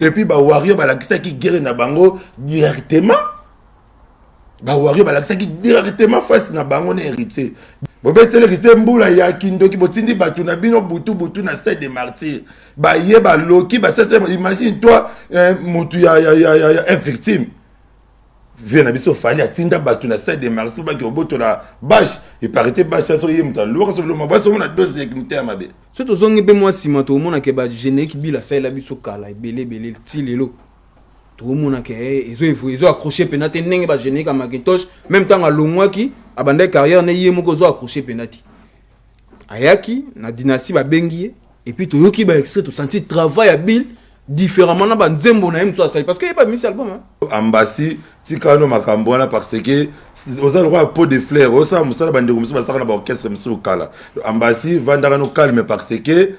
epuis bawario balakisaki guerre na bango directement. Bawario balakisaki directement face na bango na héritier. Bobeteli héritier mbula ya kindoki botindi bato na bino butu butu na stade de martyr baye baloki basese imagine toi motu ya, ya, ya, ya, ya victime. Vie na biso fali atinda bato na stade de martyr baki obotola bashe eparite bashe aso ye moto alwaka so loma basi omona dosi ya mite ya mabe so tozongi mpe mwa nsima tomonake bagénérique bila asalela biso kala ebele ebele ti lelo. Tomonake ezo accroche mpena te ndenge bagénérique ya macintosh même ntango alongwaki abandaki carrière ne ye moko ezo accroche mpena te ayaki na dynastie babengi ye epuis toyoki baextrait tosenti travail ya bill différemment na banzembo na ye mosusu asali. Parce que ye ba misi album ambasi makambo wana parce que oza lokwa pot de fleur osala mosala bandeko mosusu basaka na baorchestre ambasi vandaka no parce que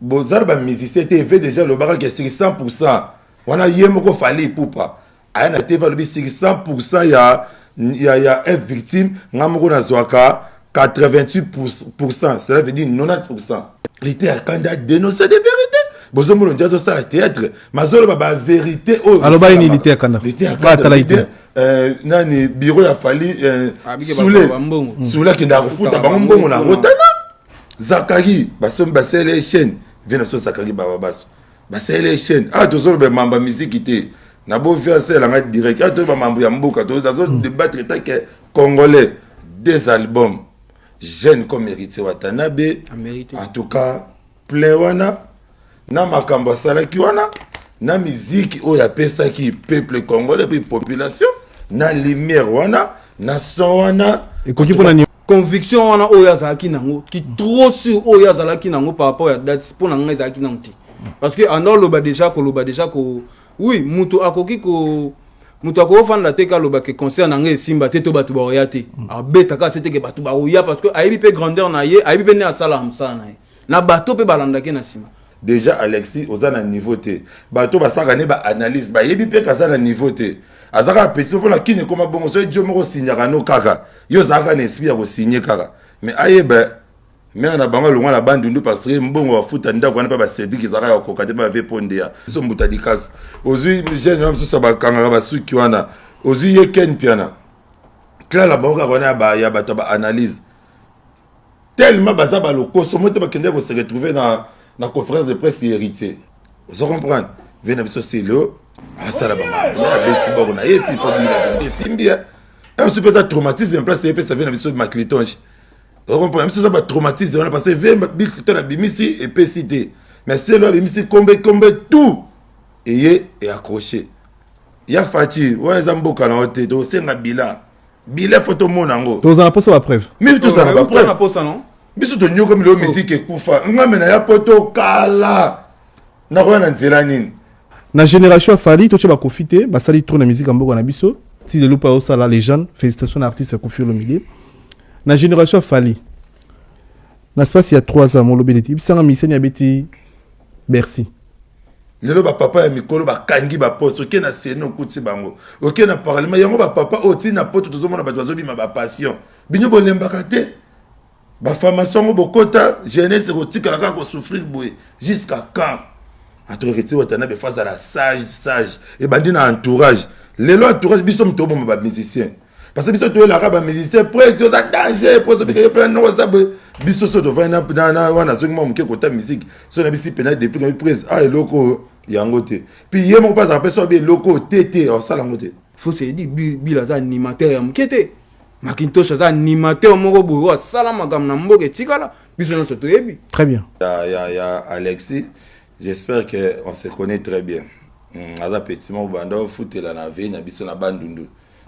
boza na bamusicien déjà lobakaki esiki 100 pourcent wana fali epupa aya na te alobi siki 100 pourcent ya ya ya f victime. Nga moko nazwaka 88 pourcent cela veut dire 90 pourcent lite akanda dénoncer de vérité bozomona ndia azosala théâtre mazoloba bavérité oyo aloba nini lite akanda atala ite nani biro ya fali sule sule akendaka kofuta bango mbongo na rotana. Zakari basele chaîne vie na so zakari baba baso basele chaîne awa tozoloba mamba misiki te na bovi asalelanga direct awa toyeba mambo ya mboka tozo débattre take congolais deux albums jeune comme héritier watanabe en tout cas plein wana na makambo asalaki wana na miziki oyo apesaki peuple congolais mpe population na lumière wana na son wana. Ekoki mpona conviction wana oyo azalaki nango ki trop sur oyo azalaki nango par rapport ya date mpo na ngai ezalaki nango te. Parce que anda oloba déjà koloba déjà ko oui moto akoki ko moto akofanda te kaloba ke concert na ngai esimba te to bato baoya te. Abetaka ase teke bato baoya parce que ayebi mpe grandeur na ye ayebi mpe nde asalaka mosala na ye. Na bato mpe balandaki na nsima déjà alexis oza na niveau te. Bato basalaka ne baanalyse. Bayebi mpe kaza na niveau te. Aza kaka pesi mpona kini ekoma bongo soki dio moko osinyaka no kaka yo ozalaka na esprit ya kosinye kaka. Mais ayeba mere na bango alongwa na bandundu parce que mbongo bafuta ndako wana mpe basedrik ezalaka ya kokoka te mpe bave mpo ndeya so mbuta likaso ozwi jeune wana mosusu bakangaka basuki wana ozwi ye ken piana clala bango kaka wana ya bato ya baanalyse tellement baza balokoso mo te bakendeki kose retrouve na na conférence de presse héritier. Ozo comprendre? Vie na biso selo asala bamabeti boko na ye si fobila esimbi mosu mpe eza traumatisme place epesa vie na biso maclitonge ozo comprendre biso eza batraumatisme wana parce que vie bicliton abimisi epesi te mais selo abimisi kombe kombe tout. Eye eaccroché ya faci wana eza mboka na yo te tosenga bilan bilan fo tomona yango tozala mposa bapreuve mimi tozala baposa non? Biso tonyokomi leo misiki ekufa ngambe na ya po tokala nakoya na nzela nini? Na génération afali totie bakofi te basali tro na musique ya mboka na biso. Ti lelo mpe azosala légende félicitation na artiste akofi olomide na génération afali na space ya 3 ans molobeli ti bisanga misani abeti bercy lelo bapapa ya mikolo bakangi baposte oke na sene okuti bango. Oke na parlement. Yango bapapa oyo ntina poto tozomona bato bazobima bapassion bino bolembaka te. Bafamation yango bokota jeunesse ekotikala kaka kosouffrir boye jusqu'à quand? Entourage watana befa azala sage sage. Ebandi na entourage. Lelo entourage biso moto oboma bamusicien parce que biso toyelaka bamusicien prese oza danger prese obikaki mpena noko oza boye biso so tovandi wana azongi mwa moke kota musike so na bisi depuis prese a eloko oyo yango te. Puis ye moko mpe azala mpe so abi eloko oyo te. Te osala yango te aza animateur ya moke te. Makintosh aza animateur moko boye oyo asala makambo na mboka etikala biso nyonso toyebi très bien. Ya, ya, ya alexis j'espère que on se connaît très bien. Mm, aza petit moko banda ofutela na vei na biso na bandundu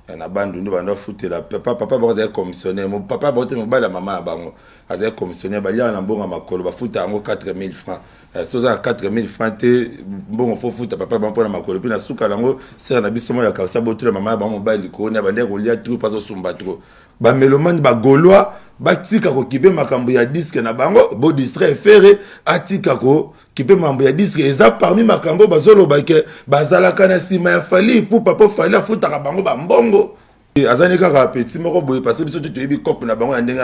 na bandundu banda ofutela papa papa bango azali commissionnaire. Mo papa bango te mobali ya mama na bango azali commissionnaire. Baliaka na mbongo ya makolo bafuta yango 4000 francs. So oza na 4000 francs te mbongo fo futa papa bango mpona makolo. Mpe na suka nango sere na biso moko ya quartier botula mama na bango mobali likolo ni abandaki kolia tro mpo azosumba tro bamelomani bagaulois batika kokipe makambo ya diske na bango bodistrait fere atika kokipe makambo ya diske eza parmi makambo bazoloba ke bazalaka na ya fali pupa mpo fali afutaka bango bambongo azali kaka peti moko boye parce biso te toyebi cope na bango ya ndenge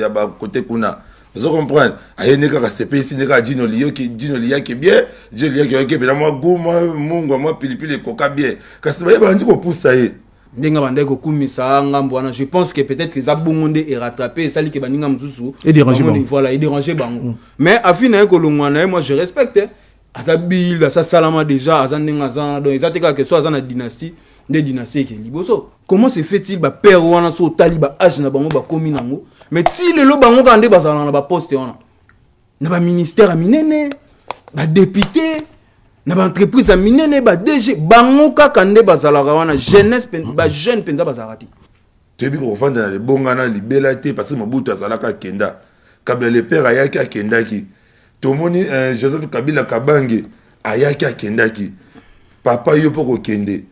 ya bakote kuna. Ozo comprendre aye nde kaka sepesi nde kaka jino liyoki jino liyaki bien jino liyaki oyoki mpena mwa gu mwa mungwa mwa pilipili ekoka bien. Kasi baye bandi kopusa ye ndenge bandaki kokumisa ngambo wana je pense que peut-être eza bongo nde erattrape esali ke baninga mosusu voilà edérange bango. Mais afi na ye kolongwa na ye moi je respecte hein. aza bile aza salama déjà aza ndenge aza wana donc eza te kaka so aza na dynastie nde dynastie eke liboso. Comment se fait-il bapère wana so otali baage na bango bakomi nango mais ti lelo bango kaka nde bazalaka na baposte wana? Na baministère ya minene badepute na baentreprise ya minene badg bango kaka nde bazalaka wana jeunesse bajeune mpenza bazalaka te. Toyebi kovanda na libongana libela te parce mobutu azalaka akenda. Kabila le père ayaki akendaki. Tomoni euh, joseph kabila kabange ayaki akendaki. Papa yo mpo kokende